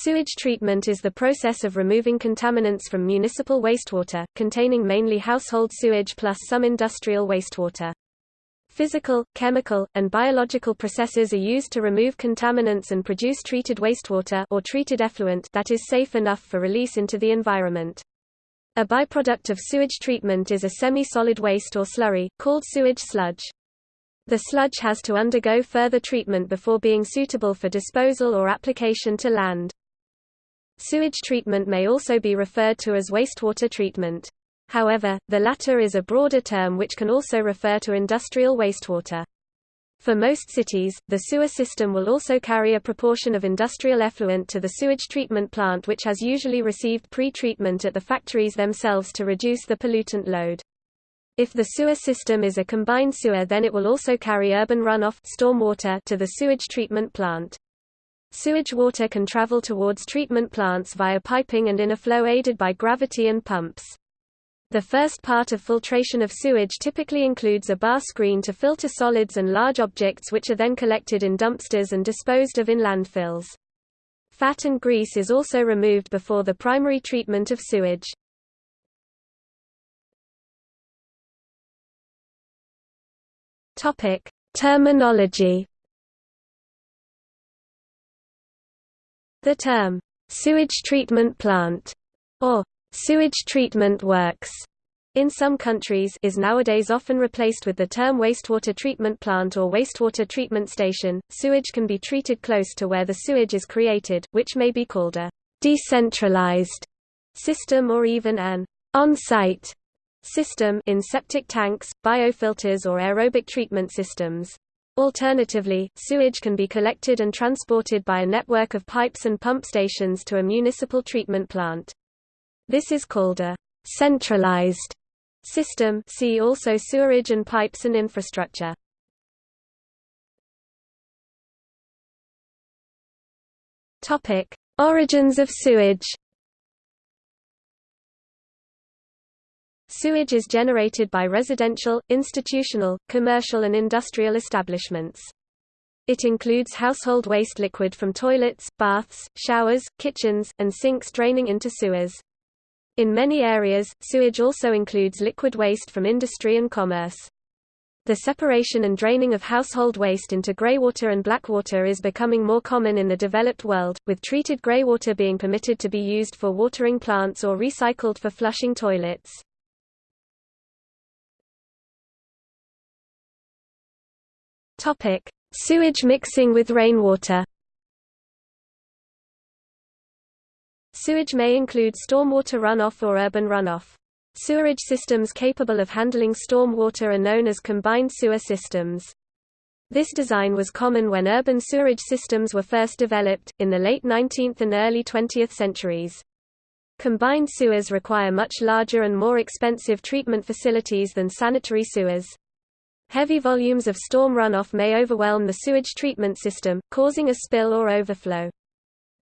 Sewage treatment is the process of removing contaminants from municipal wastewater, containing mainly household sewage plus some industrial wastewater. Physical, chemical, and biological processes are used to remove contaminants and produce treated wastewater or treated effluent that is safe enough for release into the environment. A byproduct of sewage treatment is a semi-solid waste or slurry, called sewage sludge. The sludge has to undergo further treatment before being suitable for disposal or application to land. Sewage treatment may also be referred to as wastewater treatment. However, the latter is a broader term which can also refer to industrial wastewater. For most cities, the sewer system will also carry a proportion of industrial effluent to the sewage treatment plant which has usually received pre-treatment at the factories themselves to reduce the pollutant load. If the sewer system is a combined sewer then it will also carry urban runoff stormwater to the sewage treatment plant. Sewage water can travel towards treatment plants via piping and in a flow aided by gravity and pumps. The first part of filtration of sewage typically includes a bar screen to filter solids and large objects which are then collected in dumpsters and disposed of in landfills. Fat and grease is also removed before the primary treatment of sewage. Topic: Terminology The term, sewage treatment plant, or sewage treatment works, in some countries is nowadays often replaced with the term wastewater treatment plant or wastewater treatment station. Sewage can be treated close to where the sewage is created, which may be called a decentralized system or even an on-site system in septic tanks, biofilters or aerobic treatment systems. Alternatively, sewage can be collected and transported by a network of pipes and pump stations to a municipal treatment plant. This is called a centralized system see also sewerage and pipes and infrastructure. Origins of sewage. Sewage is generated by residential, institutional, commercial and industrial establishments. It includes household waste liquid from toilets, baths, showers, kitchens, and sinks draining into sewers. In many areas, sewage also includes liquid waste from industry and commerce. The separation and draining of household waste into greywater and blackwater is becoming more common in the developed world, with treated greywater being permitted to be used for watering plants or recycled for flushing toilets. Topic: Sewage mixing with rainwater. Sewage may include stormwater runoff or urban runoff. Sewerage systems capable of handling stormwater are known as combined sewer systems. This design was common when urban sewerage systems were first developed, in the late 19th and early 20th centuries. Combined sewers require much larger and more expensive treatment facilities than sanitary sewers. Heavy volumes of storm runoff may overwhelm the sewage treatment system, causing a spill or overflow.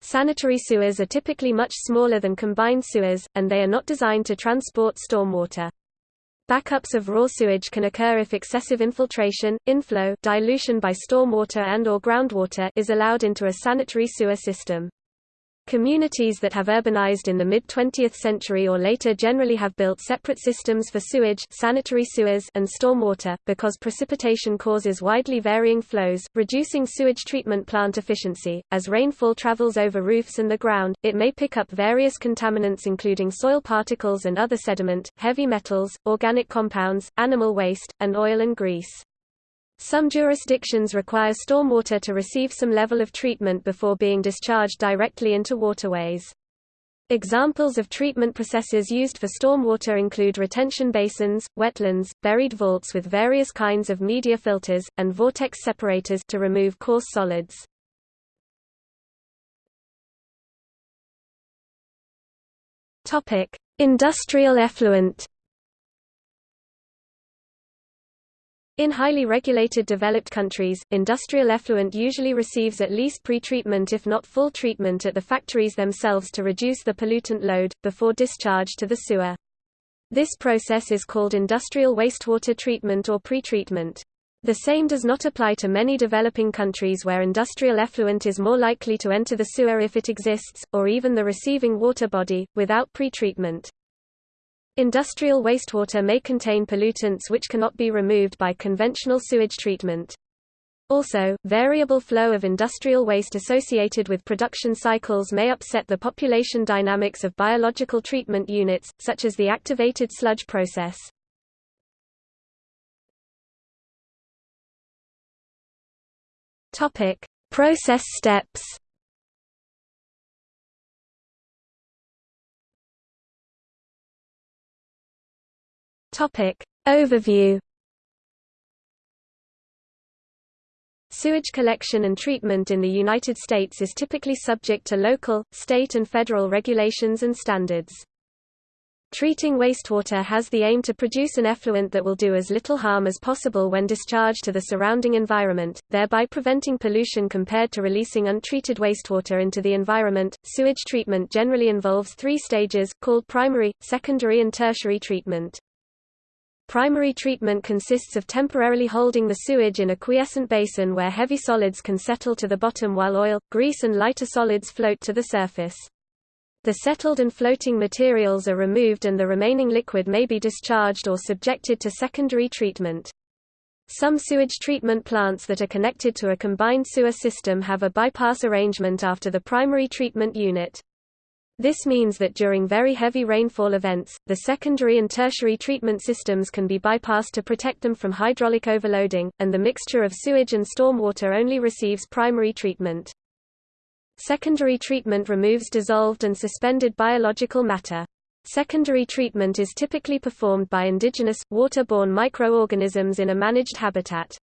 Sanitary sewers are typically much smaller than combined sewers, and they are not designed to transport stormwater. Backups of raw sewage can occur if excessive infiltration, inflow, dilution by stormwater and or groundwater is allowed into a sanitary sewer system. Communities that have urbanized in the mid-20th century or later generally have built separate systems for sewage sanitary sewers and stormwater, because precipitation causes widely varying flows, reducing sewage treatment plant efficiency. As rainfall travels over roofs and the ground, it may pick up various contaminants including soil particles and other sediment, heavy metals, organic compounds, animal waste, and oil and grease. Some jurisdictions require stormwater to receive some level of treatment before being discharged directly into waterways. Examples of treatment processes used for stormwater include retention basins, wetlands, buried vaults with various kinds of media filters, and vortex separators to remove coarse solids. Industrial effluent In highly regulated developed countries, industrial effluent usually receives at least pre-treatment if not full treatment at the factories themselves to reduce the pollutant load, before discharge to the sewer. This process is called industrial wastewater treatment or pretreatment. The same does not apply to many developing countries where industrial effluent is more likely to enter the sewer if it exists, or even the receiving water body, without pretreatment. Industrial wastewater may contain pollutants which cannot be removed by conventional sewage treatment. Also, variable flow of industrial waste associated with production cycles may upset the population dynamics of biological treatment units, such as the activated sludge process. Process steps. Topic: Overview. Sewage collection and treatment in the United States is typically subject to local, state and federal regulations and standards. Treating wastewater has the aim to produce an effluent that will do as little harm as possible when discharged to the surrounding environment, thereby preventing pollution compared to releasing untreated wastewater into the environment. Sewage treatment generally involves three stages, called primary, secondary, and tertiary treatment. Primary treatment consists of temporarily holding the sewage in a quiescent basin where heavy solids can settle to the bottom while oil, grease, and lighter solids float to the surface. The settled and floating materials are removed and the remaining liquid may be discharged or subjected to secondary treatment. Some sewage treatment plants that are connected to a combined sewer system have a bypass arrangement after the primary treatment unit. This means that during very heavy rainfall events, the secondary and tertiary treatment systems can be bypassed to protect them from hydraulic overloading, and the mixture of sewage and stormwater only receives primary treatment. Secondary treatment removes dissolved and suspended biological matter. Secondary treatment is typically performed by indigenous, waterborne microorganisms in a managed habitat.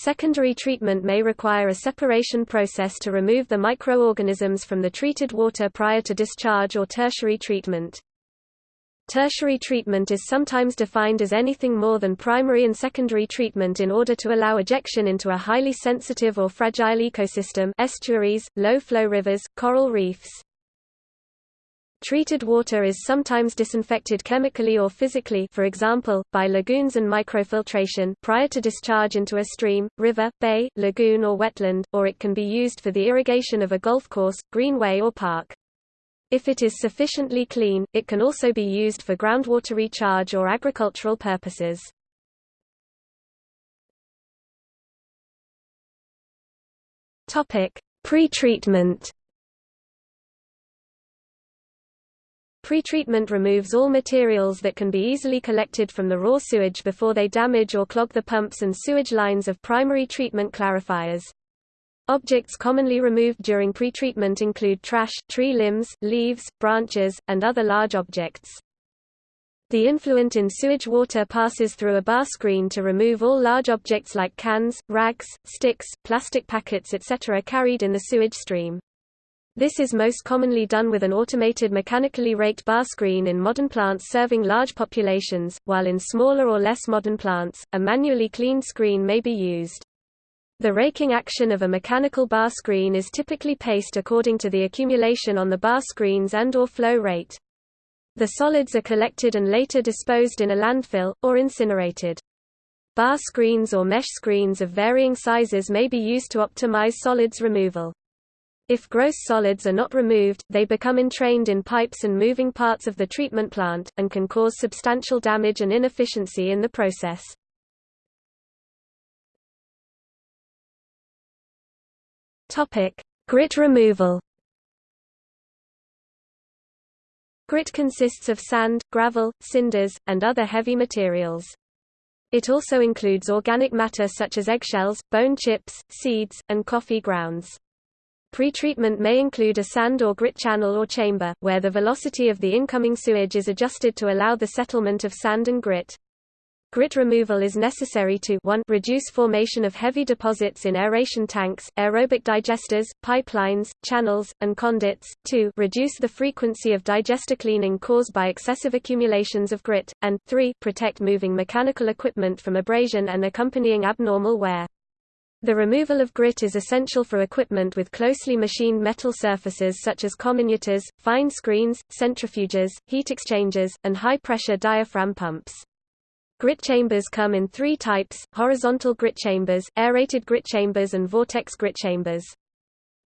Secondary treatment may require a separation process to remove the microorganisms from the treated water prior to discharge or tertiary treatment. Tertiary treatment is sometimes defined as anything more than primary and secondary treatment in order to allow ejection into a highly sensitive or fragile ecosystem estuaries, low-flow rivers, coral reefs. Treated water is sometimes disinfected chemically or physically for example, by lagoons and microfiltration prior to discharge into a stream, river, bay, lagoon or wetland, or it can be used for the irrigation of a golf course, greenway or park. If it is sufficiently clean, it can also be used for groundwater recharge or agricultural purposes. Pretreatment. Pretreatment removes all materials that can be easily collected from the raw sewage before they damage or clog the pumps and sewage lines of primary treatment clarifiers. Objects commonly removed during pretreatment include trash, tree limbs, leaves, branches, and other large objects. The influent in sewage water passes through a bar screen to remove all large objects like cans, rags, sticks, plastic packets etc. carried in the sewage stream. This is most commonly done with an automated mechanically raked bar screen in modern plants serving large populations, while in smaller or less modern plants, a manually cleaned screen may be used. The raking action of a mechanical bar screen is typically paced according to the accumulation on the bar screens and or flow rate. The solids are collected and later disposed in a landfill, or incinerated. Bar screens or mesh screens of varying sizes may be used to optimize solids removal. If gross solids are not removed, they become entrained in pipes and moving parts of the treatment plant, and can cause substantial damage and inefficiency in the process. Grit removal. Grit consists of sand, gravel, cinders, and other heavy materials. It also includes organic matter such as eggshells, bone chips, seeds, and coffee grounds. Pretreatment may include a sand or grit channel or chamber, where the velocity of the incoming sewage is adjusted to allow the settlement of sand and grit. Grit removal is necessary to 1 reduce formation of heavy deposits in aeration tanks, aerobic digesters, pipelines, channels, and conduits, 2 reduce the frequency of digester cleaning caused by excessive accumulations of grit, and 3 protect moving mechanical equipment from abrasion and accompanying abnormal wear. The removal of grit is essential for equipment with closely machined metal surfaces such as comminutors, fine screens, centrifuges, heat exchangers, and high-pressure diaphragm pumps. Grit chambers come in three types, horizontal grit chambers, aerated grit chambers and vortex grit chambers.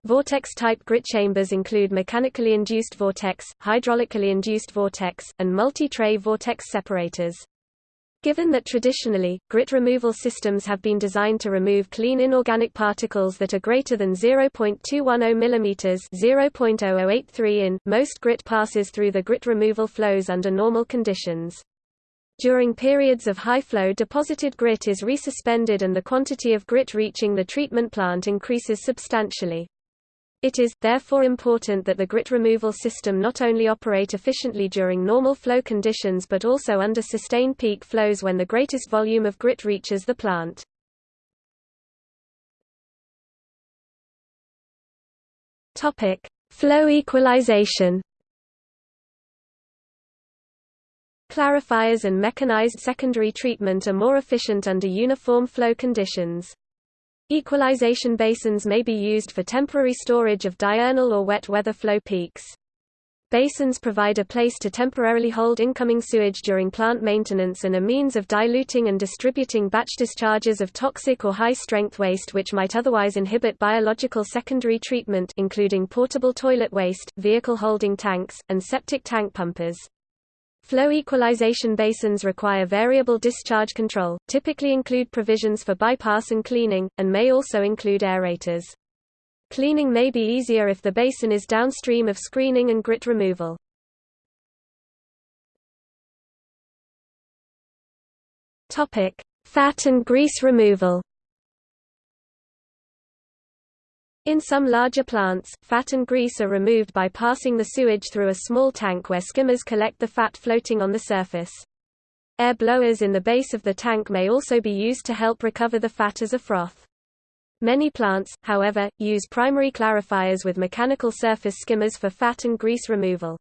Vortex-type grit chambers include mechanically induced vortex, hydraulically induced vortex, and multi-tray vortex separators. Given that traditionally, grit removal systems have been designed to remove clean inorganic particles that are greater than 0.210 mm 0.0083 in, most grit passes through the grit removal flows under normal conditions. During periods of high flow deposited grit is resuspended and the quantity of grit reaching the treatment plant increases substantially. It is, therefore important that the grit removal system not only operate efficiently during normal flow conditions but also under sustained peak flows when the greatest volume of grit reaches the plant. flow equalization Clarifiers and mechanized secondary treatment are more efficient under uniform flow conditions. Equalization basins may be used for temporary storage of diurnal or wet weather flow peaks. Basins provide a place to temporarily hold incoming sewage during plant maintenance and a means of diluting and distributing batch discharges of toxic or high-strength waste which might otherwise inhibit biological secondary treatment including portable toilet waste, vehicle holding tanks, and septic tank pumpers. Flow equalization basins require variable discharge control, typically include provisions for bypass and cleaning, and may also include aerators. Cleaning may be easier if the basin is downstream of screening and grit removal. Fat and grease removal In some larger plants, fat and grease are removed by passing the sewage through a small tank where skimmers collect the fat floating on the surface. Air blowers in the base of the tank may also be used to help recover the fat as a froth. Many plants, however, use primary clarifiers with mechanical surface skimmers for fat and grease removal.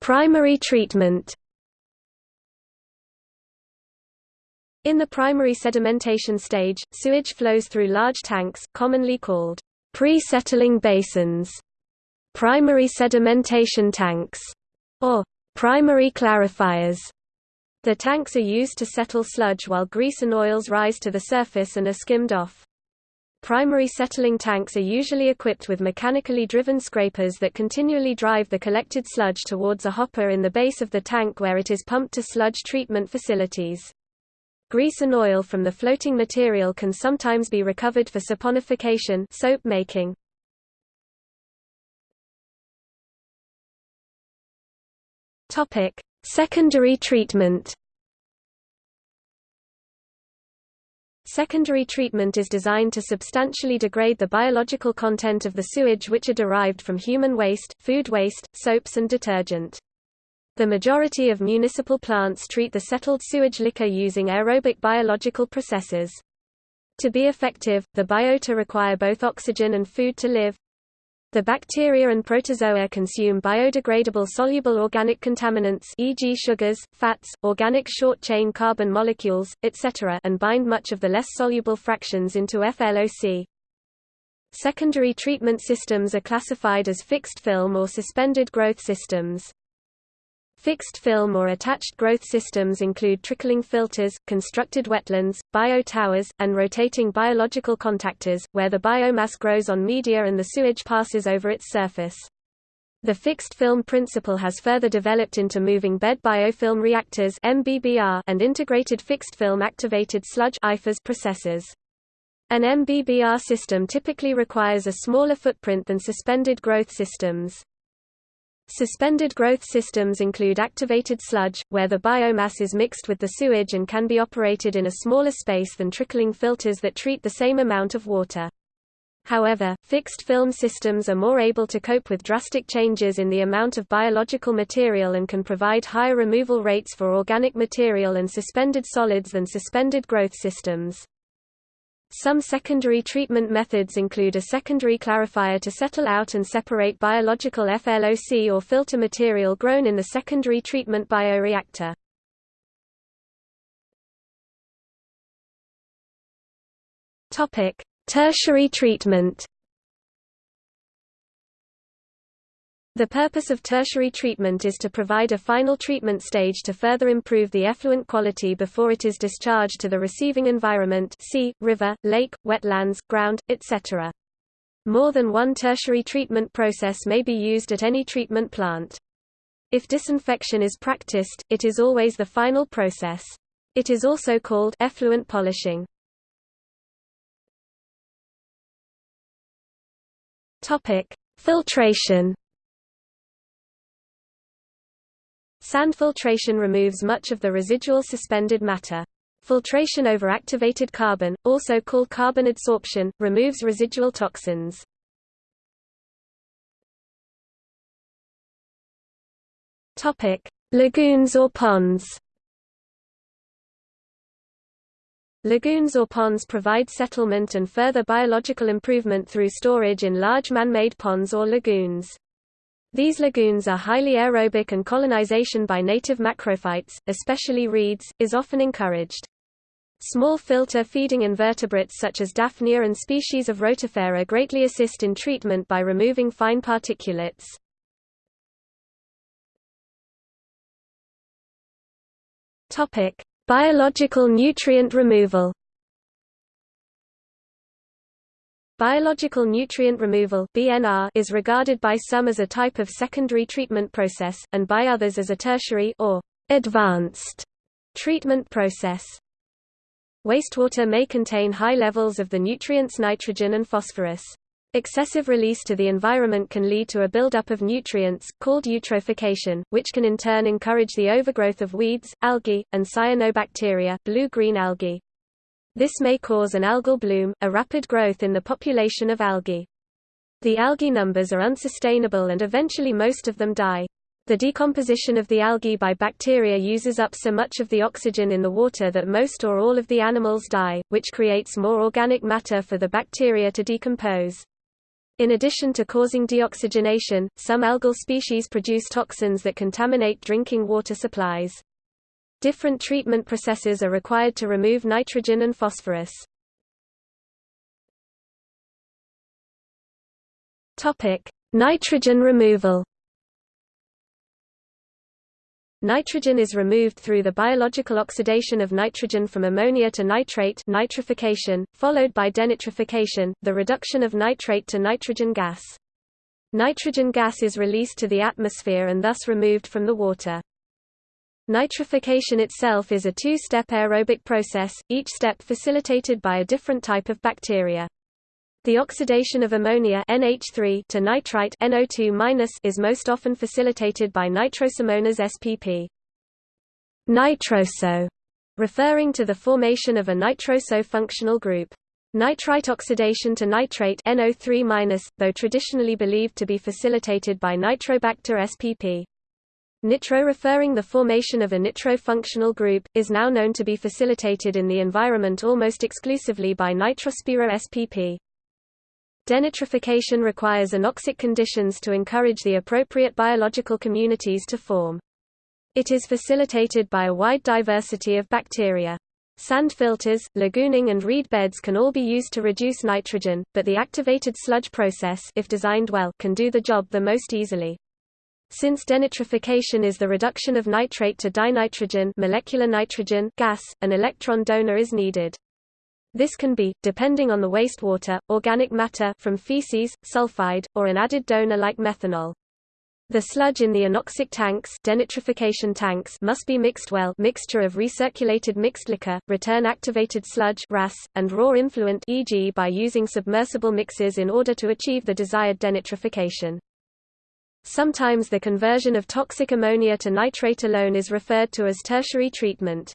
Primary treatment In the primary sedimentation stage, sewage flows through large tanks, commonly called pre-settling basins, primary sedimentation tanks, or primary clarifiers. The tanks are used to settle sludge while grease and oils rise to the surface and are skimmed off. Primary settling tanks are usually equipped with mechanically driven scrapers that continually drive the collected sludge towards a hopper in the base of the tank where it is pumped to sludge treatment facilities. Grease and oil from the floating material can sometimes be recovered for saponification soap making. Topic: Secondary treatment. Secondary treatment is designed to substantially degrade the biological content of the sewage which are derived from human waste, food waste, soaps and detergent. The majority of municipal plants treat the settled sewage liquor using aerobic biological processes. To be effective, the biota require both oxygen and food to live. The bacteria and protozoa consume biodegradable soluble organic contaminants e.g. sugars, fats, organic short-chain carbon molecules, etc. and bind much of the less soluble fractions into FLOC. Secondary treatment systems are classified as fixed film or suspended growth systems. Fixed film or attached growth systems include trickling filters, constructed wetlands, bio-towers, and rotating biological contactors, where the biomass grows on media and the sewage passes over its surface. The fixed film principle has further developed into moving bed biofilm reactors and integrated fixed film activated sludge processes. An MBBR system typically requires a smaller footprint than suspended growth systems. Suspended growth systems include activated sludge, where the biomass is mixed with the sewage and can be operated in a smaller space than trickling filters that treat the same amount of water. However, fixed film systems are more able to cope with drastic changes in the amount of biological material and can provide higher removal rates for organic material and suspended solids than suspended growth systems. Some secondary treatment methods include a secondary clarifier to settle out and separate biological FLOC or filter material grown in the secondary treatment bioreactor. Topic: Tertiary treatment. The purpose of tertiary treatment is to provide a final treatment stage to further improve the effluent quality before it is discharged to the receiving environment sea, river, lake, wetlands, ground, etc. More than one tertiary treatment process may be used at any treatment plant. If disinfection is practiced, it is always the final process. It is also called effluent polishing. Filtration Sand filtration removes much of the residual suspended matter. Filtration over activated carbon, also called carbon adsorption, removes residual toxins. Topic: Lagoons or ponds. Lagoons or ponds provide settlement and further biological improvement through storage in large man-made ponds or lagoons. These lagoons are highly aerobic and colonization by native macrophytes, especially reeds, is often encouraged. Small filter-feeding invertebrates such as Daphnia and species of Rotifera greatly assist in treatment by removing fine particulates. Topic: Biological nutrient removal. Biological nutrient removal (BNR) is regarded by some as a type of secondary treatment process, and by others as a tertiary or advanced treatment process. Wastewater may contain high levels of the nutrients nitrogen and phosphorus. Excessive release to the environment can lead to a buildup of nutrients, called eutrophication, which can in turn encourage the overgrowth of weeds, algae, and cyanobacteria blue-green algae. This may cause an algal bloom, a rapid growth in the population of algae. The algae numbers are unsustainable and eventually most of them die. The decomposition of the algae by bacteria uses up so much of the oxygen in the water that most or all of the animals die, which creates more organic matter for the bacteria to decompose. In addition to causing deoxygenation, some algal species produce toxins that contaminate drinking water supplies. Different treatment processes are required to remove nitrogen and phosphorus. Nitrogen removal. Nitrogen is removed through the biological oxidation of nitrogen from ammonia to nitrate nitrification, followed by denitrification, the reduction of nitrate to nitrogen gas. Nitrogen gas is released to the atmosphere and thus removed from the water. Nitrification itself is a two-step aerobic process, each step facilitated by a different type of bacteria. The oxidation of ammonia NH3 to nitrite NO2- is most often facilitated by nitrosomonas spp. Nitroso, referring to the formation of a nitroso functional group. Nitrite oxidation to nitrate NO3-, though traditionally believed to be facilitated by Nitrobacter spp. Nitro referring the formation of a nitro-functional group, is now known to be facilitated in the environment almost exclusively by Nitrospira spp. Denitrification requires anoxic conditions to encourage the appropriate biological communities to form. It is facilitated by a wide diversity of bacteria. Sand filters, lagooning and reed beds can all be used to reduce nitrogen, but the activated sludge process if designed well, can do the job the most easily. Since denitrification is the reduction of nitrate to dinitrogen molecular nitrogen gas, an electron donor is needed. This can be, depending on the wastewater, organic matter from feces, sulfide, or an added donor like methanol. The sludge in the anoxic tanks, denitrification tanks must be mixed well mixture of recirculated mixed liquor, return activated sludge RAS, and raw influent e.g. by using submersible mixes in order to achieve the desired denitrification. Sometimes the conversion of toxic ammonia to nitrate alone is referred to as tertiary treatment.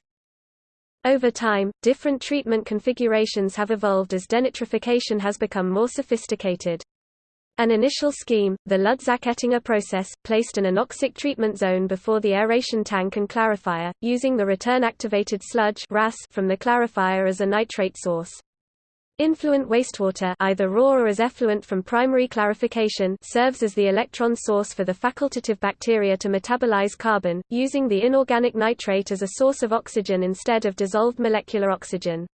Over time, different treatment configurations have evolved as denitrification has become more sophisticated. An initial scheme, the Ludzak-Ettinger process, placed an anoxic treatment zone before the aeration tank and clarifier, using the return-activated sludge from the clarifier as a nitrate source. Influent wastewater either raw or as effluent from primary clarification serves as the electron source for the facultative bacteria to metabolize carbon, using the inorganic nitrate as a source of oxygen instead of dissolved molecular oxygen.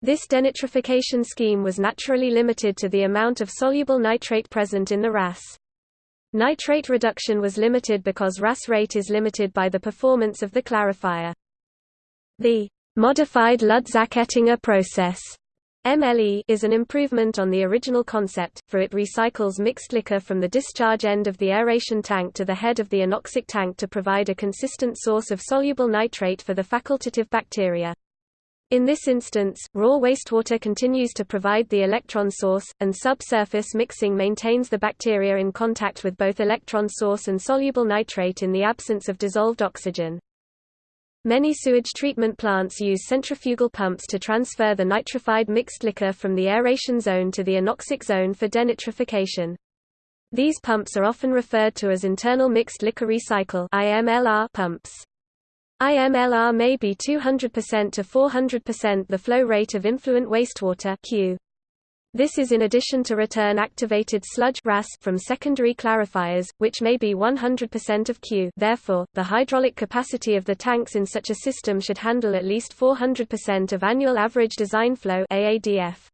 This denitrification scheme was naturally limited to the amount of soluble nitrate present in the RAS. Nitrate reduction was limited because RAS rate is limited by the performance of the clarifier. The modified Ludzak-Ettinger process MLE is an improvement on the original concept, for it recycles mixed liquor from the discharge end of the aeration tank to the head of the anoxic tank to provide a consistent source of soluble nitrate for the facultative bacteria. In this instance, raw wastewater continues to provide the electron source, and subsurface mixing maintains the bacteria in contact with both electron source and soluble nitrate in the absence of dissolved oxygen. Many sewage treatment plants use centrifugal pumps to transfer the nitrified mixed liquor from the aeration zone to the anoxic zone for denitrification. These pumps are often referred to as internal mixed liquor recycle pumps. IMLR may be 200% to 400% the flow rate of influent wastewater Q. This is in addition to return activated sludge RAS from secondary clarifiers, which may be 100% of Q therefore, the hydraulic capacity of the tanks in such a system should handle at least 400% of annual average design flow AADF.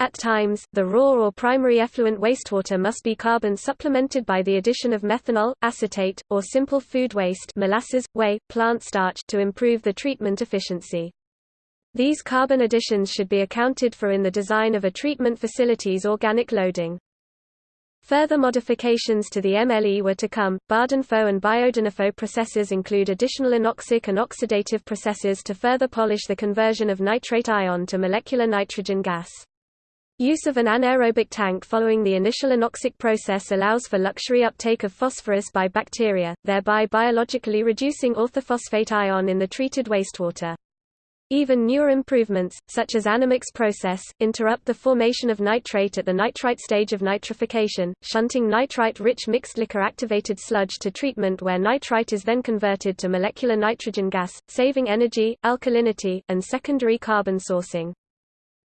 At times, the raw or primary effluent wastewater must be carbon supplemented by the addition of methanol, acetate, or simple food waste molasses, whey, plant starch to improve the treatment efficiency. These carbon additions should be accounted for in the design of a treatment facility's organic loading. Further modifications to the MLE were to come. Bardenpho and Biodenipho processes include additional anoxic and oxidative processes to further polish the conversion of nitrate ion to molecular nitrogen gas. Use of an anaerobic tank following the initial anoxic process allows for luxury uptake of phosphorus by bacteria, thereby biologically reducing orthophosphate ion in the treated wastewater. Even newer improvements, such as Anammox process, interrupt the formation of nitrate at the nitrite stage of nitrification, shunting nitrite-rich mixed liquor-activated sludge to treatment where nitrite is then converted to molecular nitrogen gas, saving energy, alkalinity, and secondary carbon sourcing.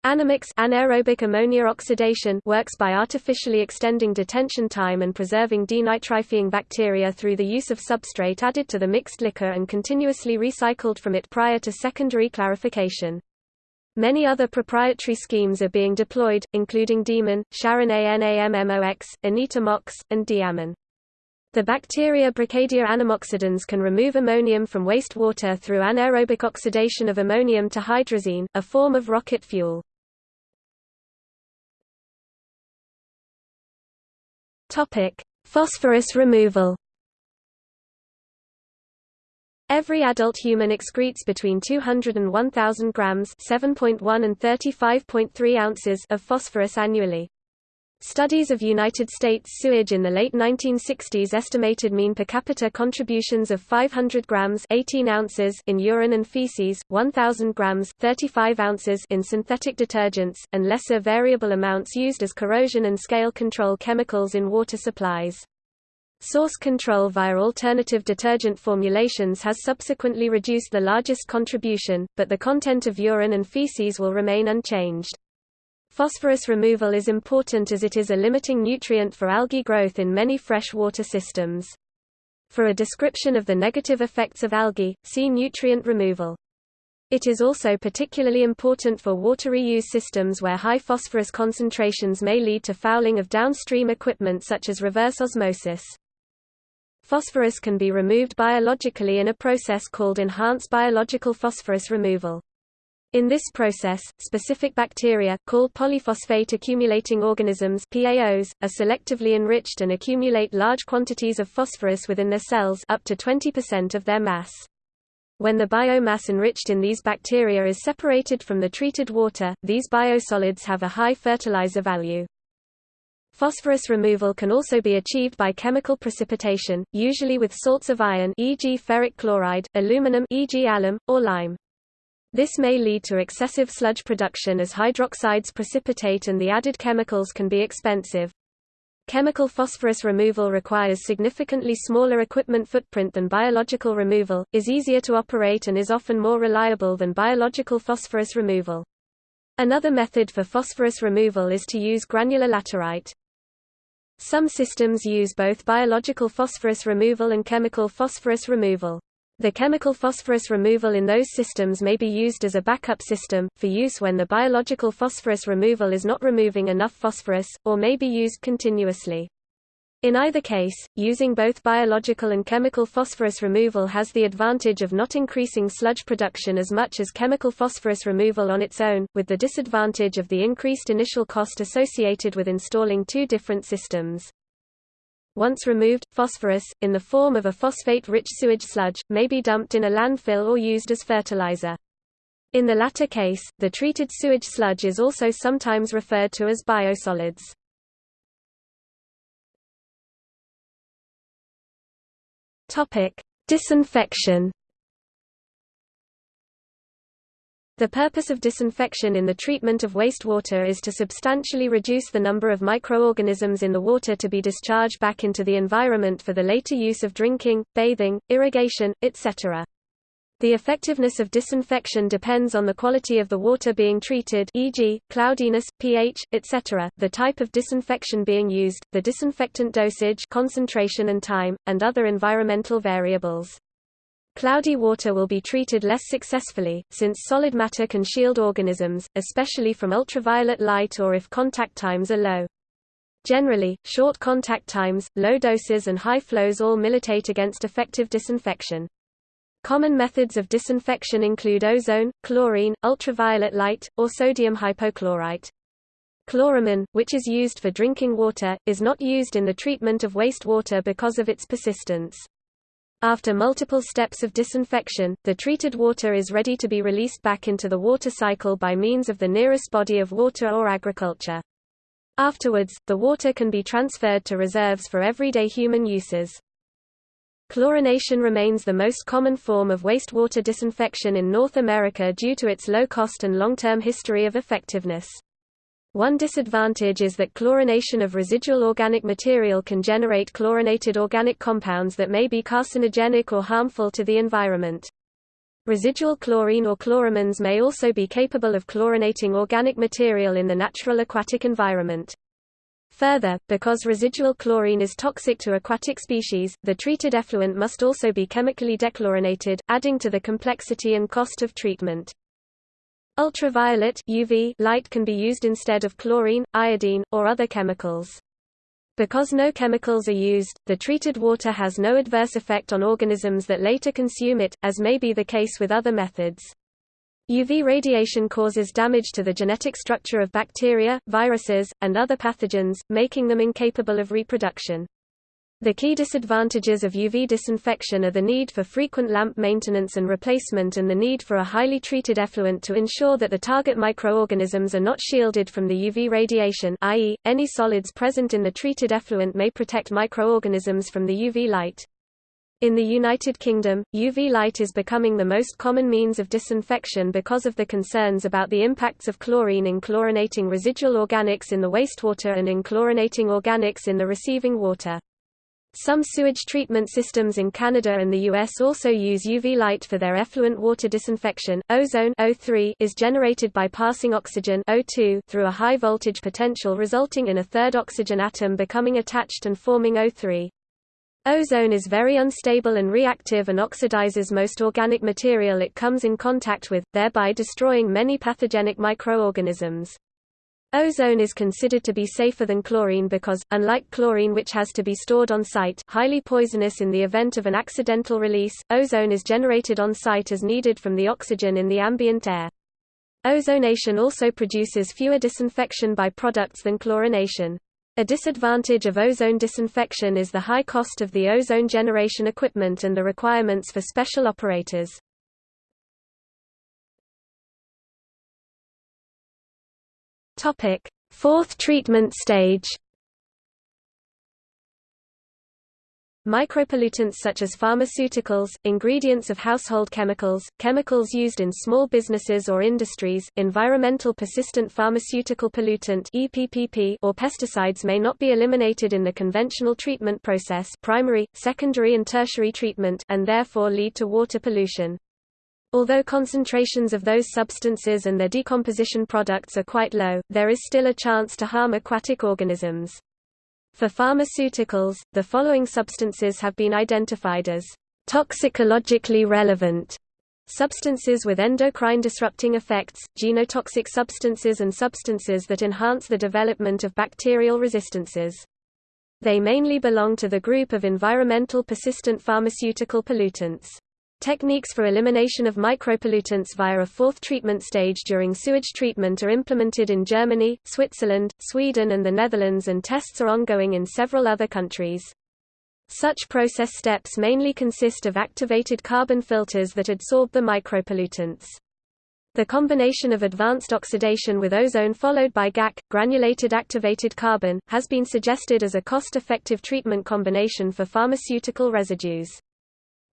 Anammox anaerobic ammonia oxidation works by artificially extending detention time and preserving denitrifying bacteria through the use of substrate added to the mixed liquor and continuously recycled from it prior to secondary clarification. Many other proprietary schemes are being deployed, including Demon, Sharon ANAMMOX, Anita-MOX, and DeAmmon. The bacteria Brocadia anammoxidans can remove ammonium from wastewater through anaerobic oxidation of ammonium to hydrazine, a form of rocket fuel. Topic: Phosphorus removal. Every adult human excretes between 200 and 1000 grams, 7.1 and 35.3 ounces of phosphorus annually. Studies of United States sewage in the late 1960s estimated mean per capita contributions of 500 grams 18 ounces in urine and feces, 1000 grams 35 ounces in synthetic detergents, and lesser variable amounts used as corrosion and scale control chemicals in water supplies. Source control via alternative detergent formulations has subsequently reduced the largest contribution, but the content of urine and feces will remain unchanged. Phosphorus removal is important as it is a limiting nutrient for algae growth in many freshwater systems. For a description of the negative effects of algae, see nutrient removal. It is also particularly important for water reuse systems where high phosphorus concentrations may lead to fouling of downstream equipment such as reverse osmosis. Phosphorus can be removed biologically in a process called enhanced biological phosphorus removal. In this process, specific bacteria, called polyphosphate accumulating organisms PAOs, are selectively enriched and accumulate large quantities of phosphorus within their cells up to 20% of their mass. When the biomass enriched in these bacteria is separated from the treated water, these biosolids have a high fertilizer value. Phosphorus removal can also be achieved by chemical precipitation, usually with salts of iron e.g. ferric chloride, aluminum e.g. alum, or lime. This may lead to excessive sludge production as hydroxides precipitate and the added chemicals can be expensive. Chemical phosphorus removal requires significantly smaller equipment footprint than biological removal, is easier to operate and is often more reliable than biological phosphorus removal. Another method for phosphorus removal is to use granular laterite. Some systems use both biological phosphorus removal and chemical phosphorus removal. The chemical phosphorus removal in those systems may be used as a backup system, for use when the biological phosphorus removal is not removing enough phosphorus, or may be used continuously. In either case, using both biological and chemical phosphorus removal has the advantage of not increasing sludge production as much as chemical phosphorus removal on its own, with the disadvantage of the increased initial cost associated with installing two different systems. Once removed, phosphorus, in the form of a phosphate-rich sewage sludge, may be dumped in a landfill or used as fertilizer. In the latter case, the treated sewage sludge is also sometimes referred to as biosolids. Disinfection. The purpose of disinfection in the treatment of wastewater is to substantially reduce the number of microorganisms in the water to be discharged back into the environment for the later use of drinking, bathing, irrigation, etc. The effectiveness of disinfection depends on the quality of the water being treated e.g., cloudiness, pH, etc., the type of disinfection being used, the disinfectant dosage concentration and time, and other environmental variables. Cloudy water will be treated less successfully, since solid matter can shield organisms, especially from ultraviolet light or if contact times are low. Generally, short contact times, low doses and high flows all militate against effective disinfection. Common methods of disinfection include ozone, chlorine, ultraviolet light, or sodium hypochlorite. Chloramine, which is used for drinking water, is not used in the treatment of wastewater because of its persistence. After multiple steps of disinfection, the treated water is ready to be released back into the water cycle by means of the nearest body of water or agriculture. Afterwards, the water can be transferred to reserves for everyday human uses. Chlorination remains the most common form of wastewater disinfection in North America due to its low cost and long-term history of effectiveness. One disadvantage is that chlorination of residual organic material can generate chlorinated organic compounds that may be carcinogenic or harmful to the environment. Residual chlorine or chloramines may also be capable of chlorinating organic material in the natural aquatic environment. Further, because residual chlorine is toxic to aquatic species, the treated effluent must also be chemically dechlorinated, adding to the complexity and cost of treatment. Ultraviolet UV light can be used instead of chlorine, iodine, or other chemicals. Because no chemicals are used, the treated water has no adverse effect on organisms that later consume it, as may be the case with other methods. UV radiation causes damage to the genetic structure of bacteria, viruses, and other pathogens, making them incapable of reproduction. The key disadvantages of UV disinfection are the need for frequent lamp maintenance and replacement and the need for a highly treated effluent to ensure that the target microorganisms are not shielded from the UV radiation i.e., any solids present in the treated effluent may protect microorganisms from the UV light. In the United Kingdom, UV light is becoming the most common means of disinfection because of the concerns about the impacts of chlorine in chlorinating residual organics in the wastewater and in chlorinating organics in the receiving water. Some sewage treatment systems in Canada and the US also use UV light for their effluent water disinfection. Ozone O3 is generated by passing oxygen O2 through a high voltage potential resulting in a third oxygen atom becoming attached and forming O3. Ozone is very unstable and reactive and oxidizes most organic material it comes in contact with, thereby destroying many pathogenic microorganisms. Ozone is considered to be safer than chlorine because, unlike chlorine which has to be stored on site highly poisonous in the event of an accidental release, ozone is generated on site as needed from the oxygen in the ambient air. Ozonation also produces fewer disinfection by-products than chlorination. A disadvantage of ozone disinfection is the high cost of the ozone generation equipment and the requirements for special operators. Topic: Fourth treatment stage. Micropollutants such as pharmaceuticals, ingredients of household chemicals, chemicals used in small businesses or industries, environmental persistent pharmaceutical pollutant EPPP or pesticides may not be eliminated in the conventional treatment process primary, secondary and tertiary treatment and therefore lead to water pollution. Although concentrations of those substances and their decomposition products are quite low, there is still a chance to harm aquatic organisms. For pharmaceuticals, the following substances have been identified as toxicologically relevant substances with endocrine disrupting effects, genotoxic substances and substances that enhance the development of bacterial resistances. They mainly belong to the group of environmental persistent pharmaceutical pollutants. Techniques for elimination of micropollutants via a fourth treatment stage during sewage treatment are implemented in Germany, Switzerland, Sweden and the Netherlands and tests are ongoing in several other countries. Such process steps mainly consist of activated carbon filters that adsorb the micropollutants. The combination of advanced oxidation with ozone followed by GAC, granulated activated carbon, has been suggested as a cost-effective treatment combination for pharmaceutical residues.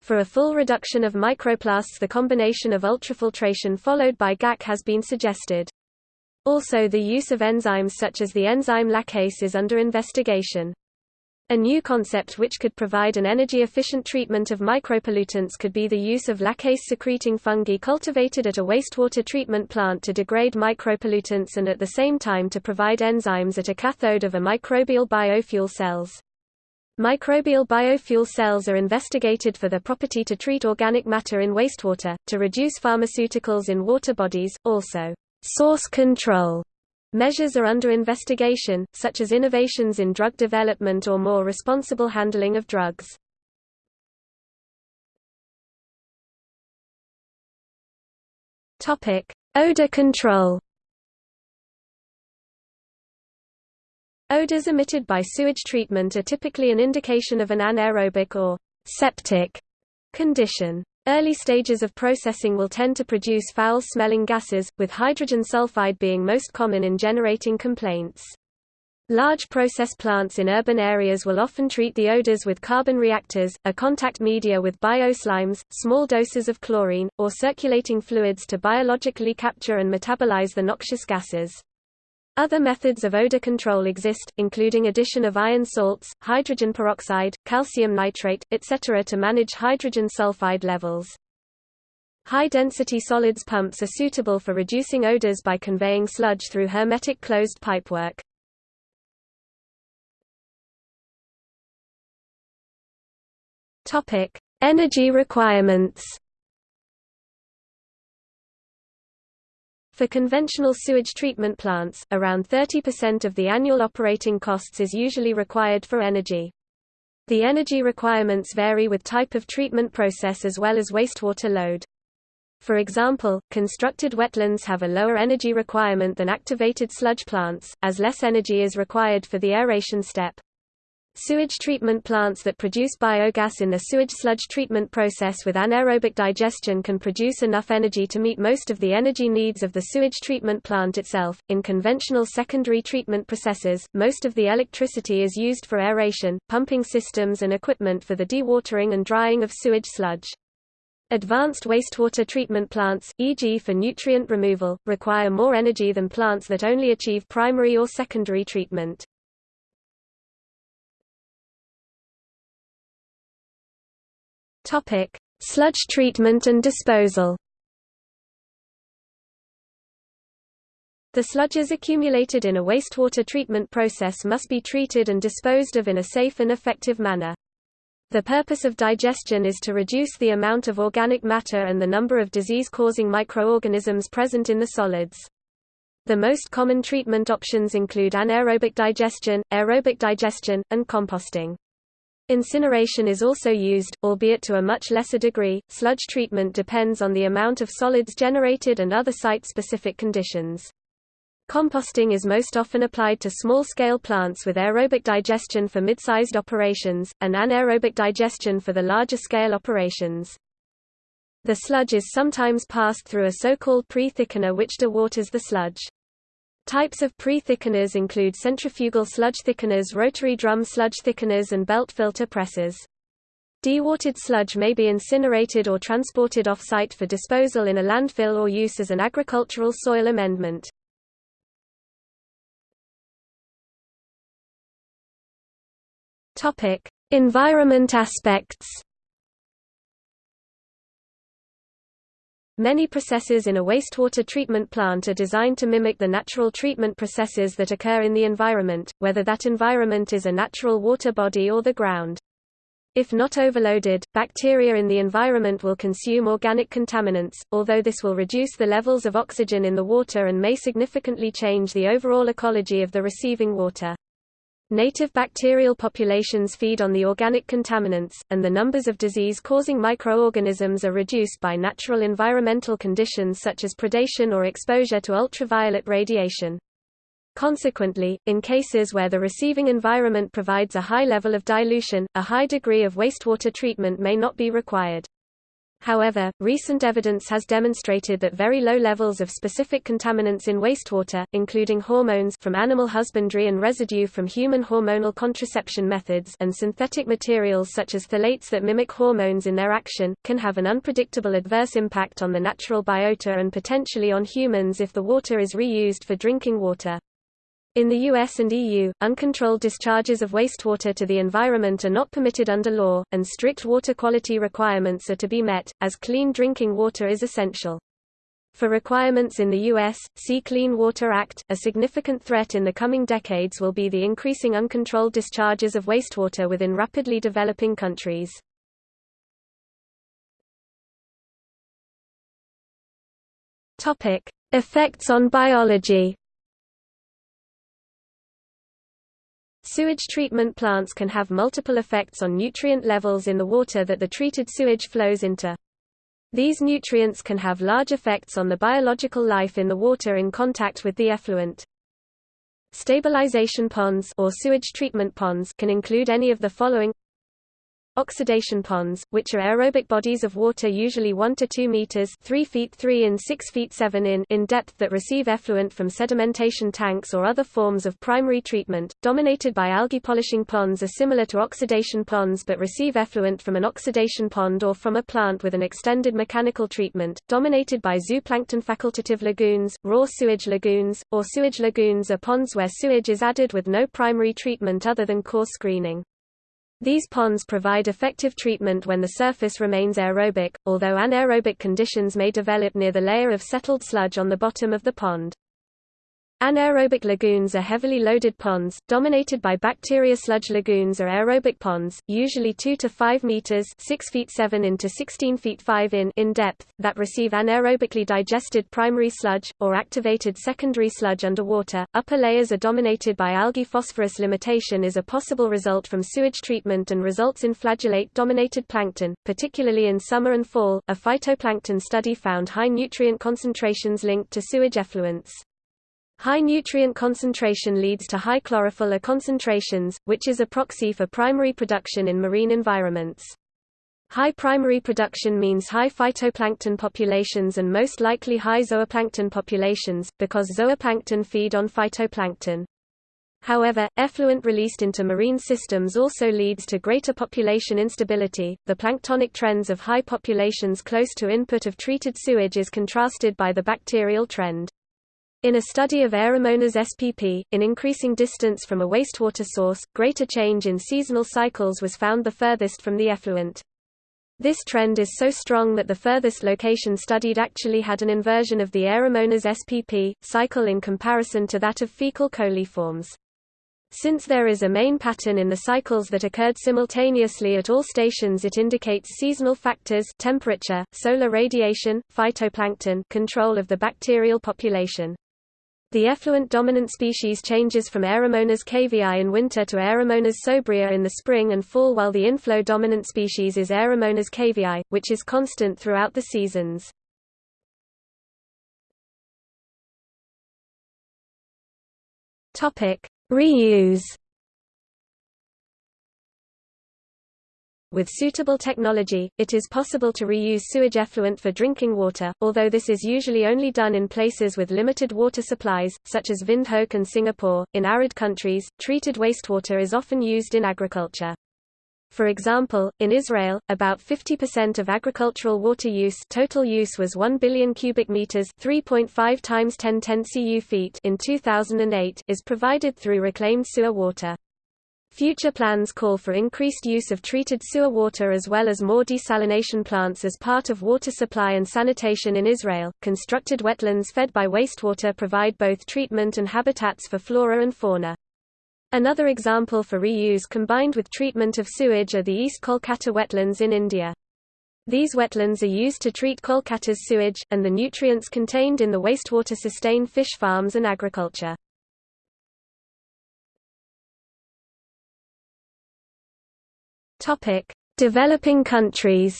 For a full reduction of microplasts the combination of ultrafiltration followed by GAC has been suggested. Also the use of enzymes such as the enzyme laccase is under investigation. A new concept which could provide an energy-efficient treatment of micropollutants could be the use of laccase-secreting fungi cultivated at a wastewater treatment plant to degrade micropollutants and at the same time to provide enzymes at a cathode of a microbial biofuel cells. Microbial biofuel cells are investigated for their property to treat organic matter in wastewater, to reduce pharmaceuticals in water bodies, also source control. Measures are under investigation, such as innovations in drug development or more responsible handling of drugs. Odor control. Odors emitted by sewage treatment are typically an indication of an anaerobic or septic condition. Early stages of processing will tend to produce foul-smelling gases, with hydrogen sulfide being most common in generating complaints. Large process plants in urban areas will often treat the odors with carbon reactors, a contact media with bioslimes, small doses of chlorine, or circulating fluids to biologically capture and metabolize the noxious gases. Other methods of odor control exist, including addition of iron salts, hydrogen peroxide, calcium nitrate, etc. to manage hydrogen sulfide levels. High-density solids pumps are suitable for reducing odors by conveying sludge through hermetic closed pipework. Topic: Energy requirements. For conventional sewage treatment plants, around 30% of the annual operating costs is usually required for energy. The energy requirements vary with type of treatment process as well as wastewater load. For example, constructed wetlands have a lower energy requirement than activated sludge plants, as less energy is required for the aeration step. Sewage treatment plants that produce biogas in the sewage sludge treatment process with anaerobic digestion can produce enough energy to meet most of the energy needs of the sewage treatment plant itself. In conventional secondary treatment processes, most of the electricity is used for aeration, pumping systems and equipment for the dewatering and drying of sewage sludge. Advanced wastewater treatment plants, e.g. for nutrient removal, require more energy than plants that only achieve primary or secondary treatment. Topic: Sludge treatment and disposal. The sludges accumulated in a wastewater treatment process must be treated and disposed of in a safe and effective manner. The purpose of digestion is to reduce the amount of organic matter and the number of disease-causing microorganisms present in the solids. The most common treatment options include anaerobic digestion, aerobic digestion, and composting. Incineration is also used, albeit to a much lesser degree. Sludge treatment depends on the amount of solids generated and other site-specific conditions. Composting is most often applied to small-scale plants with aerobic digestion for mid-sized operations, and anaerobic digestion for the larger-scale operations. The sludge is sometimes passed through a so-called pre-thickener which dewaters the sludge. Types of pre-thickeners include centrifugal sludge thickeners rotary drum sludge thickeners and belt filter presses. Dewatered sludge may be incinerated or transported off-site for disposal in a landfill or use as an agricultural soil amendment. Environment aspects. Many processes in a wastewater treatment plant are designed to mimic the natural treatment processes that occur in the environment, whether that environment is a natural water body or the ground. If not overloaded, bacteria in the environment will consume organic contaminants, although this will reduce the levels of oxygen in the water and may significantly change the overall ecology of the receiving water. Native bacterial populations feed on the organic contaminants, and the numbers of disease-causing microorganisms are reduced by natural environmental conditions such as predation or exposure to ultraviolet radiation. Consequently, in cases where the receiving environment provides a high level of dilution, a high degree of wastewater treatment may not be required. However, recent evidence has demonstrated that very low levels of specific contaminants in wastewater, including hormones from animal husbandry and residue from human hormonal contraception methods and synthetic materials such as phthalates that mimic hormones in their action, can have an unpredictable adverse impact on the natural biota and potentially on humans if the water is reused for drinking water. In the US and EU, uncontrolled discharges of wastewater to the environment are not permitted under law, and strict water quality requirements are to be met, as clean drinking water is essential. For requirements in the U.S., see Clean Water Act. A significant threat in the coming decades will be the increasing uncontrolled discharges of wastewater within rapidly developing countries. Topic: Effects on biology. Sewage treatment plants can have multiple effects on nutrient levels in the water that the treated sewage flows into. These nutrients can have large effects on the biological life in the water in contact with the effluent. Stabilization ponds or sewage treatment ponds can include any of the following Oxidation ponds, which are aerobic bodies of water usually 1 to 2 meters 3 feet 3 in 6 feet 7 in in depth that receive effluent from sedimentation tanks or other forms of primary treatment, dominated by algae polishing ponds are similar to oxidation ponds but receive effluent from an oxidation pond or from a plant with an extended mechanical treatment, dominated by zooplankton facultative lagoons, raw sewage lagoons, or sewage lagoons are ponds where sewage is added with no primary treatment other than coarse screening. These ponds provide effective treatment when the surface remains aerobic, although anaerobic conditions may develop near the layer of settled sludge on the bottom of the pond. Anaerobic lagoons are heavily loaded ponds, dominated by bacteria. Sludge lagoons are aerobic ponds, usually 2 to 5 meters (6 feet 7 into 16 feet 5 in) in depth, that receive anaerobically digested primary sludge or activated secondary sludge underwater. Upper layers are dominated by algae. Phosphorus limitation is a possible result from sewage treatment and results in flagellate-dominated plankton, particularly in summer and fall. A phytoplankton study found high nutrient concentrations linked to sewage effluents. High nutrient concentration leads to high chlorophyll concentrations, which is a proxy for primary production in marine environments. High primary production means high phytoplankton populations and most likely high zooplankton populations, because zooplankton feed on phytoplankton. However, effluent released into marine systems also leads to greater population instability. The planktonic trends of high populations close to input of treated sewage is contrasted by the bacterial trend. In a study of Aeromonas spp, in increasing distance from a wastewater source, greater change in seasonal cycles was found the furthest from the effluent. This trend is so strong that the furthest location studied actually had an inversion of the Aeromonas spp, cycle in comparison to that of fecal coliforms. Since there is a main pattern in the cycles that occurred simultaneously at all stations it indicates seasonal factors temperature, solar radiation, phytoplankton control of the bacterial population. The effluent dominant species changes from Aeromonas caviae in winter to Aeromonas sobria in the spring and fall while the inflow dominant species is Aeromonas caviae, which is constant throughout the seasons. Reuse With suitable technology, it is possible to reuse sewage effluent for drinking water, although this is usually only done in places with limited water supplies, such as Windhoek and Singapore. In arid countries, treated wastewater is often used in agriculture. For example, in Israel, about 50% of agricultural water use total use was 1 billion cubic meters 3.5 times 1010 cu feet in 2008 is provided through reclaimed sewer water. Future plans call for increased use of treated sewer water as well as more desalination plants as part of water supply and sanitation in Israel. Constructed wetlands fed by wastewater provide both treatment and habitats for flora and fauna. Another example for reuse combined with treatment of sewage are the East Kolkata wetlands in India. These wetlands are used to treat Kolkata's sewage, and the nutrients contained in the wastewater sustain fish farms and agriculture. Topic: Developing countries.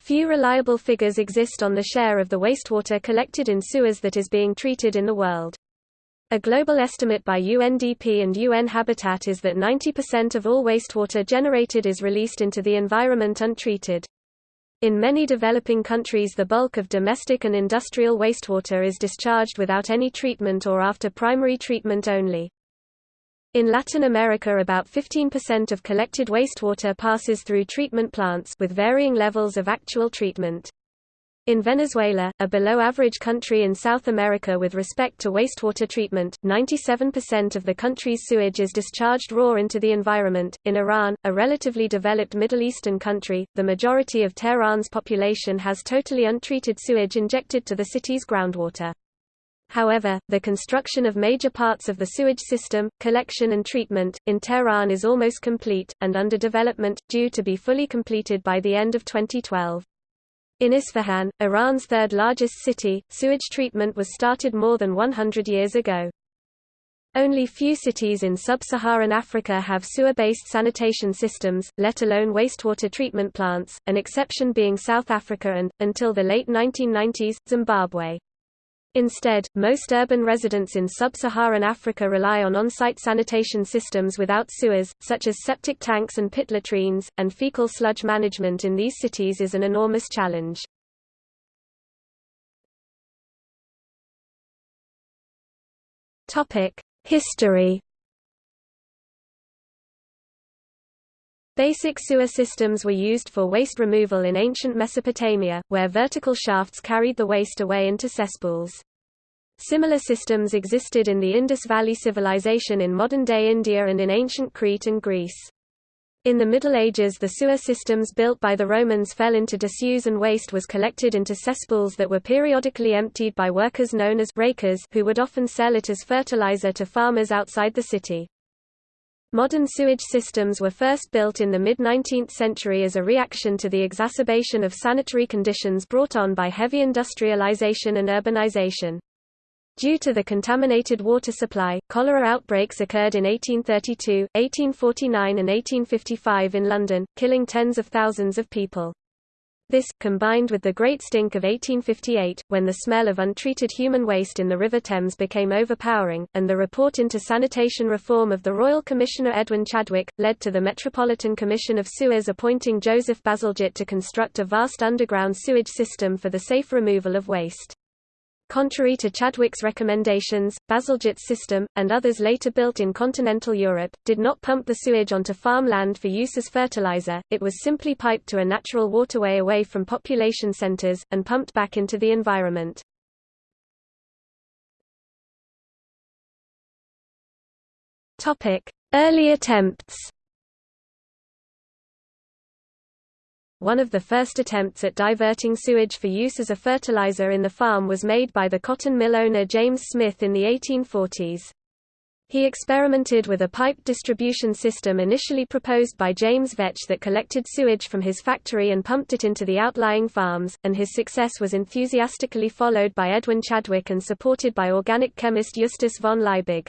Few reliable figures exist on the share of the wastewater collected in sewers that is being treated in the world. A global estimate by UNDP and UN Habitat is that 90% of all wastewater generated is released into the environment untreated. In many developing countries the bulk of domestic and industrial wastewater is discharged without any treatment or after primary treatment only. In Latin America about 15% of collected wastewater passes through treatment plants with varying levels of actual treatment. In Venezuela, a below-average country in South America with respect to wastewater treatment, 97% of the country's sewage is discharged raw into the environment. In Iran, a relatively developed Middle Eastern country, the majority of Tehran's population has totally untreated sewage injected to the city's groundwater. However, the construction of major parts of the sewage system, collection and treatment, in Tehran is almost complete, and under development, due to be fully completed by the end of 2012. In Isfahan, Iran's third largest city, sewage treatment was started more than 100 years ago. Only few cities in sub-Saharan Africa have sewer-based sanitation systems, let alone wastewater treatment plants, an exception being South Africa and, until the late 1990s, Zimbabwe. Instead, most urban residents in sub-Saharan Africa rely on on-site sanitation systems without sewers, such as septic tanks and pit latrines, and fecal sludge management in these cities is an enormous challenge. History Basic sewer systems were used for waste removal in ancient Mesopotamia, where vertical shafts carried the waste away into cesspools. Similar systems existed in the Indus Valley Civilization in modern-day India and in ancient Crete and Greece. In the Middle Ages the sewer systems built by the Romans fell into disuse and waste was collected into cesspools that were periodically emptied by workers known as rakers who would often sell it as fertilizer to farmers outside the city. Modern sewage systems were first built in the mid-19th century as a reaction to the exacerbation of sanitary conditions brought on by heavy industrialization and urbanization. Due to the contaminated water supply, cholera outbreaks occurred in 1832, 1849 and 1855 in London, killing tens of thousands of people. This, combined with the Great Stink of 1858, when the smell of untreated human waste in the River Thames became overpowering, and the report into sanitation reform of the Royal Commissioner Edwin Chadwick, led to the Metropolitan Commission of Sewers appointing Joseph Bazalgette to construct a vast underground sewage system for the safe removal of waste. Contrary to Chadwick's recommendations, Bazalgette's system, and others later built in continental Europe, did not pump the sewage onto farmland for use as fertilizer, it was simply piped to a natural waterway away from population centers, and pumped back into the environment. Early attempts One of the first attempts at diverting sewage for use as a fertilizer in the farm was made by the cotton mill owner James Smith in the 1840s. He experimented with a pipe distribution system initially proposed by James Vetch that collected sewage from his factory and pumped it into the outlying farms, and his success was enthusiastically followed by Edwin Chadwick and supported by organic chemist Justus von Liebig.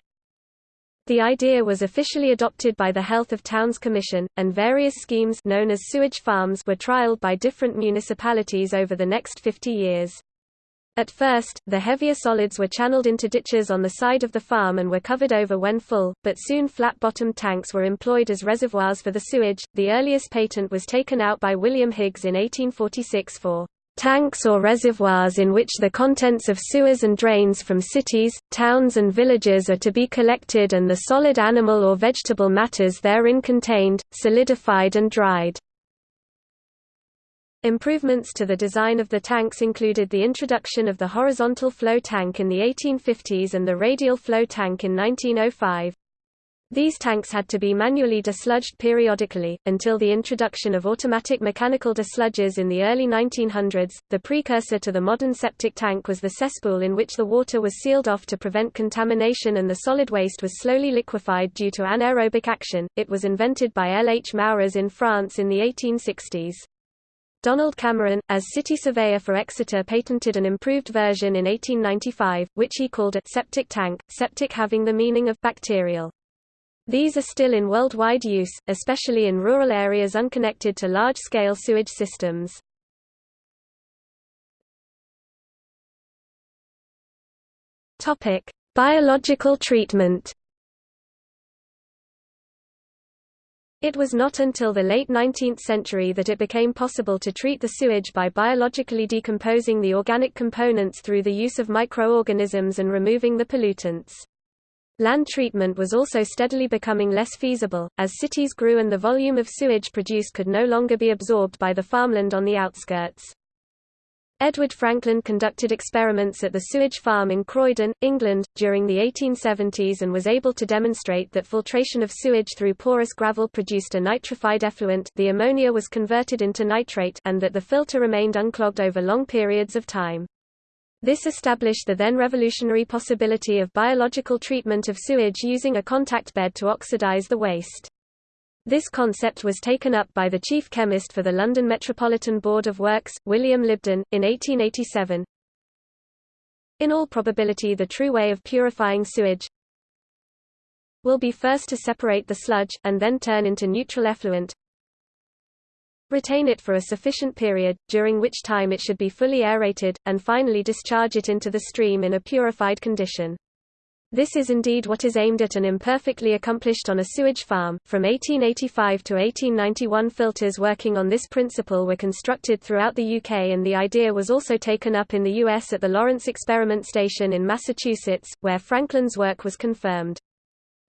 The idea was officially adopted by the Health of Towns Commission, and various schemes known as sewage farms were trialed by different municipalities over the next 50 years. At first, the heavier solids were channeled into ditches on the side of the farm and were covered over when full, but soon flat-bottomed tanks were employed as reservoirs for the sewage. The earliest patent was taken out by William Higgs in 1846 for tanks or reservoirs in which the contents of sewers and drains from cities, towns and villages are to be collected and the solid animal or vegetable matters therein contained, solidified and dried. Improvements to the design of the tanks included the introduction of the horizontal flow tank in the 1850s and the radial flow tank in 1905. These tanks had to be manually desludged periodically, until the introduction of automatic mechanical desludgers in the early 1900s. The precursor to the modern septic tank was the cesspool in which the water was sealed off to prevent contamination and the solid waste was slowly liquefied due to anaerobic action. It was invented by L. H. Mouras in France in the 1860s. Donald Cameron, as city surveyor for Exeter patented an improved version in 1895, which he called a septic tank, septic having the meaning of bacterial. These are still in worldwide use, especially in rural areas unconnected to large-scale sewage systems. Biological treatment. It was not until the late 19th century that it became possible to treat the sewage by biologically decomposing the organic components through the use of microorganisms and removing the pollutants. Land treatment was also steadily becoming less feasible, as cities grew and the volume of sewage produced could no longer be absorbed by the farmland on the outskirts. Edward Frankland conducted experiments at the sewage farm in Croydon, England, during the 1870s and was able to demonstrate that filtration of sewage through porous gravel produced a nitrified effluent the ammonia was converted into nitrate and that the filter remained unclogged over long periods of time. This established the then revolutionary possibility of biological treatment of sewage using a contact bed to oxidize the waste. This concept was taken up by the chief chemist for the London Metropolitan Board of Works, William Libden, in 1887. In all probability the true way of purifying sewage will be first to separate the sludge, and then turn into neutral effluent, retain it for a sufficient period, during which time it should be fully aerated, and finally discharge it into the stream in a purified condition. This is indeed what is aimed at and imperfectly accomplished on a sewage farm. From 1885 to 1891 filters working on this principle were constructed throughout the UK and the idea was also taken up in the US at the Lawrence Experiment Station in Massachusetts, where Frankland's work was confirmed.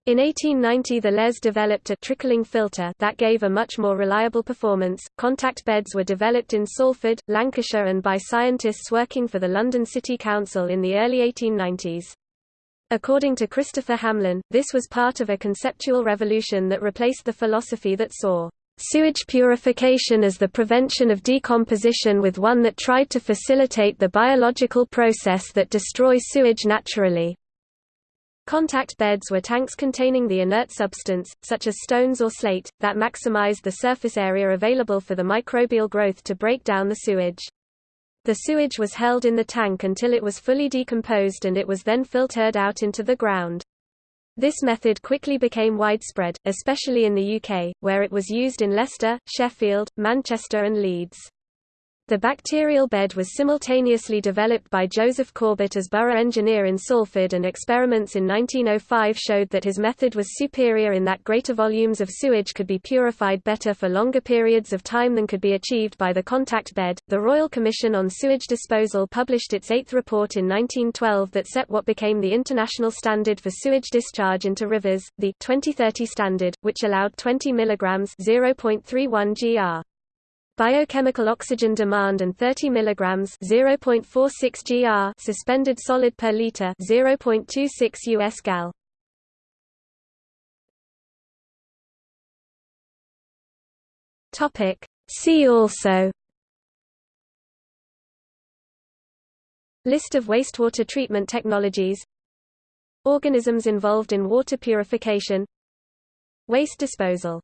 In 1890 the LES developed a trickling filter that gave a much more reliable performance. Contact beds were developed in Salford, Lancashire and by scientists working for the London City Council in the early 1890s. According to Christopher Hamlin, this was part of a conceptual revolution that replaced the philosophy that saw sewage purification as the prevention of decomposition with one that tried to facilitate the biological process that destroys sewage naturally. Contact beds were tanks containing the inert substance, such as stones or slate, that maximized the surface area available for the microbial growth to break down the sewage. The sewage was held in the tank until it was fully decomposed and it was then filtered out into the ground. This method quickly became widespread, especially in the UK, where it was used in Leicester, Sheffield, Manchester and Leeds. The bacterial bed was simultaneously developed by Joseph Corbett as borough engineer in Salford and experiments in 1905 showed that his method was superior in that greater volumes of sewage could be purified better for longer periods of time than could be achieved by the contact bed. The Royal Commission on Sewage Disposal published its eighth report in 1912 that set what became the international standard for sewage discharge into rivers, the 2030 standard, which allowed 20 mg 0.31 gr. Biochemical oxygen demand and 30 mg 0.46 gr suspended solid per liter 0.26 US gal. Topic. See also. List of wastewater treatment technologies. Organisms involved in water purification. Waste disposal